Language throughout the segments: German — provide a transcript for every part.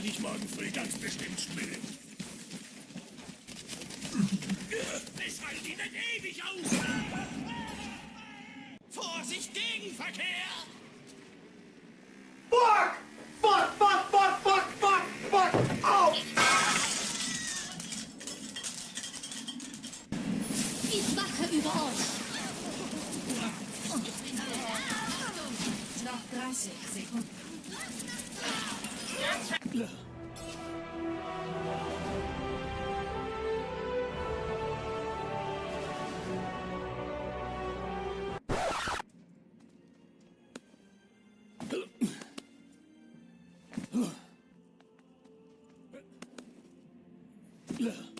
werde ich morgen früh ganz bestimmt spielen. Es halten die nicht ewig aus. Vorsicht, Gegenverkehr! Fuck! Fuck, fuck, fuck, fuck, fuck, fuck! Au! Ich wache über euch. Noch 30 Sekunden. Hitler. Look.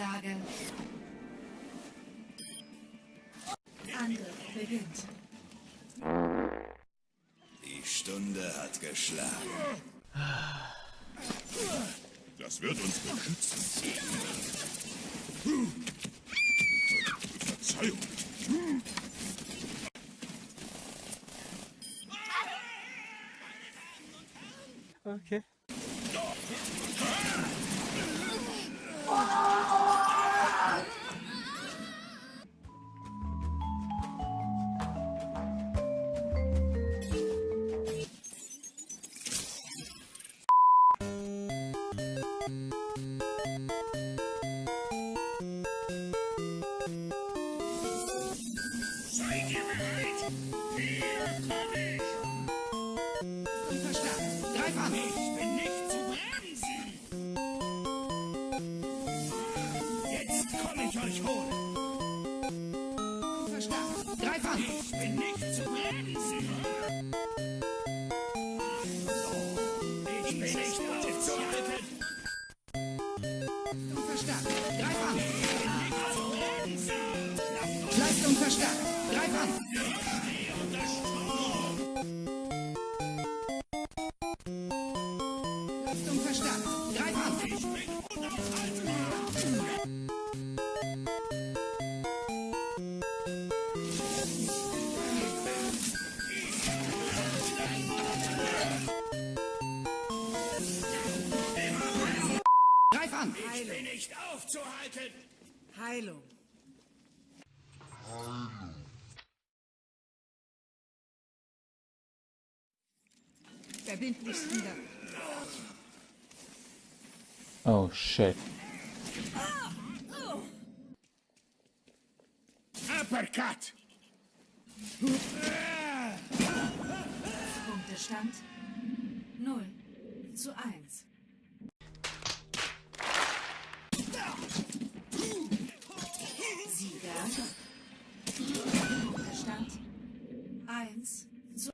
Niederlage. Angriff beginnt. Die Stunde hat geschlagen. Das wird uns beschützen. Verzeihung. Okay. Verstärkt! Greif an! Ich bin nicht zu bremsen! Jetzt komm ich euch holen! Verstärkt! Greif an! Ich bin nicht zu bremsen! Ich bin nicht aufzuhalten! Verstärkt! Greif an! Nicht zu bremsen! Leistung verstärkt! Greif verstärkt! Greif an! Greif an! Ich bin nicht aufzuhalten! Heilung! Verbindlichsten Dank. Oh shit. Uppercut! Punktestand 0 zu 1. Sieger. Punktestand 1 zu